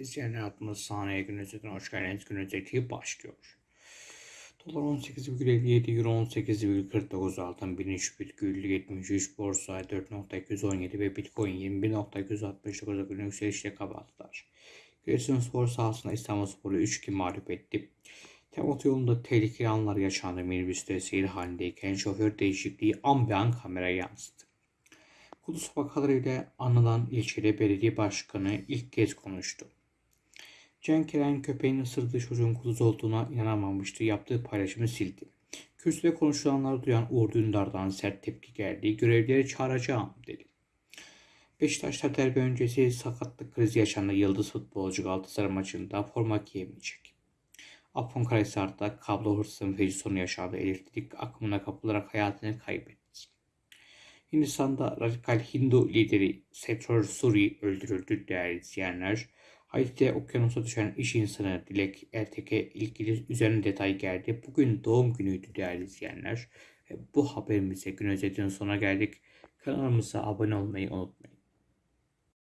İzleyenler adımız saniye gün özetine hoş geldiniz. Gün özeti başlıyor. Dolar 18,57, Euro 18,49 altın 13,73 borsa 4.217 ve Bitcoin 21.269'a günlük yükselişle kapattılar. Giresunspor sahasında İstanbulspor'u 3-2 mağlup etti. Tem otoyolunda tehlikeli anlar yaşandı minibüste seyir halindeyken şoför değişikliği an be an kameraya yansıdı. Kudüs vakalarıyla anılan ilçede belediye başkanı ilk kez konuştu. Cenk Eren köpeğin ısırdığı çocuğun kuduz olduğuna inanamamıştı. Yaptığı paylaşımı sildi. Kürsüde konuşulanları duyan Uğur Dündar'dan sert tepki geldi. Görevlileri çağıracağım dedi. Beşiktaş'ta derbi öncesi sakatlık krizi yaşandı. Yıldız futbolcu Galatasaray maçında forma giyemeyecek. Afyonkarahisar'da kablo hırsızın feci sonu yaşandı. Elektrik akımına kapılarak hayatını kaybetti. Hindistan'da radikal Hindu lideri Setor Suri öldürüldü değerli izleyenler. Haiti'de okyanusa düşen iş insanı Dilek Ertek'e ilgili üzerine detay geldi. Bugün doğum günüydü değerli izleyenler. Bu haberimize gün özetinin sonuna geldik. Kanalımıza abone olmayı unutmayın.